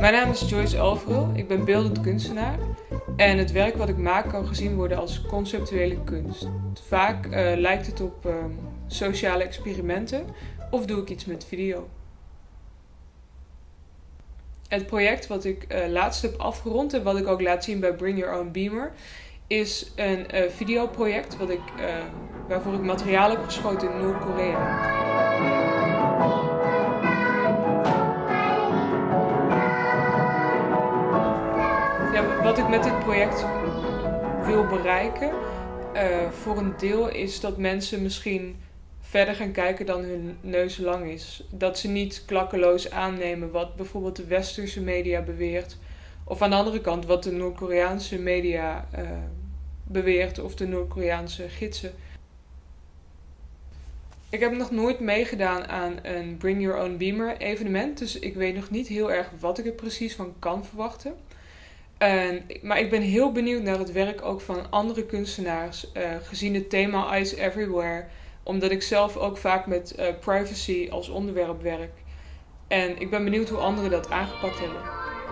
Mijn naam is Joyce Alverel, ik ben beeldend kunstenaar en het werk wat ik maak kan gezien worden als conceptuele kunst. Vaak uh, lijkt het op uh, sociale experimenten of doe ik iets met video. Het project wat ik uh, laatst heb afgerond en wat ik ook laat zien bij Bring Your Own Beamer is een uh, videoproject wat ik, waarvoor ik materiaal heb geschoten in Noord-Korea. Wat ik met dit project wil bereiken, uh, voor een deel is dat mensen misschien verder gaan kijken dan hun neus lang is. Dat ze niet klakkeloos aannemen wat bijvoorbeeld de westerse media beweert. Of aan de andere kant wat de Noord-Koreaanse media uh, beweert of de Noord-Koreaanse gidsen. Ik heb nog nooit meegedaan aan een Bring Your Own Beamer evenement, dus ik weet nog niet heel erg wat ik er precies van kan verwachten. En, maar ik ben heel benieuwd naar het werk ook van andere kunstenaars, uh, gezien het thema Eyes Everywhere, omdat ik zelf ook vaak met uh, privacy als onderwerp werk. En ik ben benieuwd hoe anderen dat aangepakt hebben.